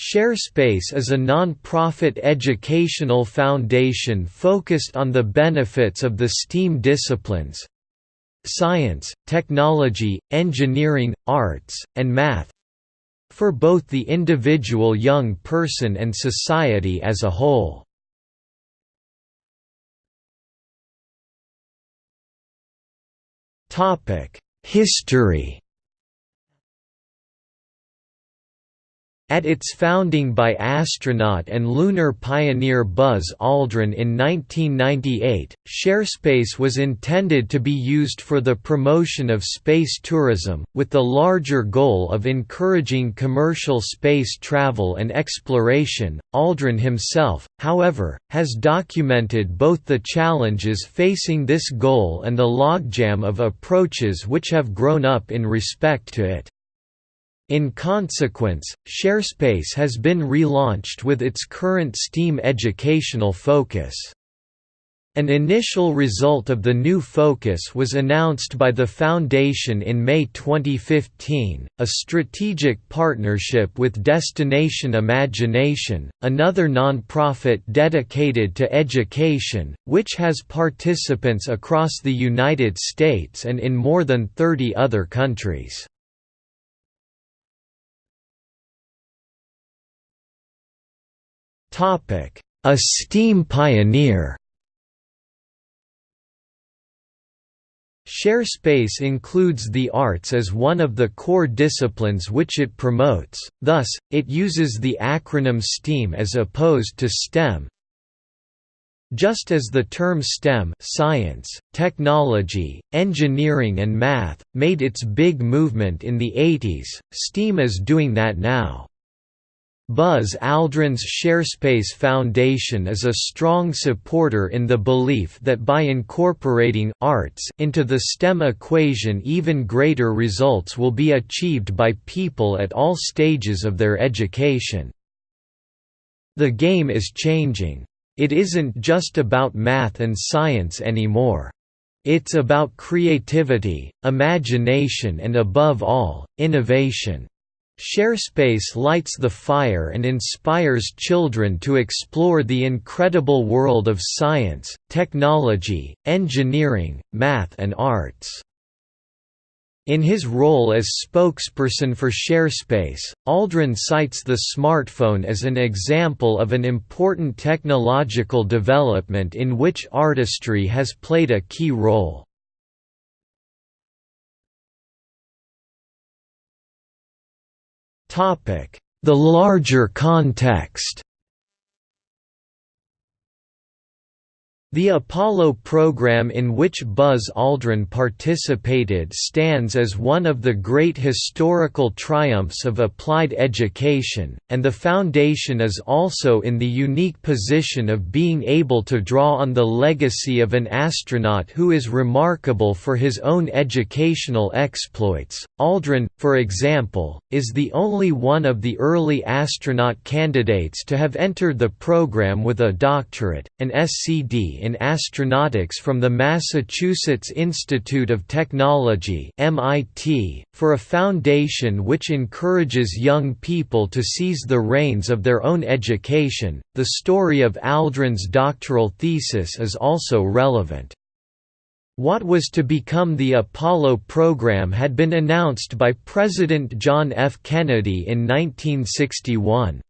ShareSpace is a non-profit educational foundation focused on the benefits of the STEAM disciplines science, technology, engineering, arts, and math for both the individual young person and society as a whole. History At its founding by astronaut and lunar pioneer Buzz Aldrin in 1998, ShareSpace was intended to be used for the promotion of space tourism, with the larger goal of encouraging commercial space travel and exploration. Aldrin himself, however, has documented both the challenges facing this goal and the logjam of approaches which have grown up in respect to it. In consequence, ShareSpace has been relaunched with its current STEAM educational focus. An initial result of the new focus was announced by the Foundation in May 2015, a strategic partnership with Destination Imagination, another nonprofit dedicated to education, which has participants across the United States and in more than 30 other countries. A STEAM pioneer ShareSpace includes the arts as one of the core disciplines which it promotes, thus, it uses the acronym STEAM as opposed to STEM. Just as the term STEM science, technology, engineering and math, made its big movement in the 80s, STEAM is doing that now. Buzz Aldrin's ShareSpace Foundation is a strong supporter in the belief that by incorporating arts into the STEM equation even greater results will be achieved by people at all stages of their education. The game is changing. It isn't just about math and science anymore. It's about creativity, imagination and above all, innovation. ShareSpace lights the fire and inspires children to explore the incredible world of science, technology, engineering, math and arts. In his role as spokesperson for ShareSpace, Aldrin cites the smartphone as an example of an important technological development in which artistry has played a key role. The larger context The Apollo program in which Buzz Aldrin participated stands as one of the great historical triumphs of applied education, and the Foundation is also in the unique position of being able to draw on the legacy of an astronaut who is remarkable for his own educational exploits. Aldrin, for example, is the only one of the early astronaut candidates to have entered the program with a doctorate, an SCD in astronautics from the Massachusetts Institute of Technology (MIT), for a foundation which encourages young people to seize the reins of their own education. The story of Aldrin's doctoral thesis is also relevant. What was to become the Apollo program had been announced by President John F. Kennedy in 1961.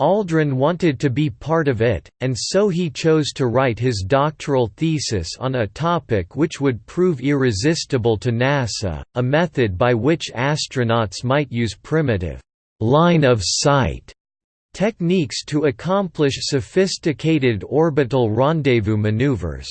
Aldrin wanted to be part of it, and so he chose to write his doctoral thesis on a topic which would prove irresistible to NASA, a method by which astronauts might use primitive line of sight techniques to accomplish sophisticated orbital rendezvous maneuvers.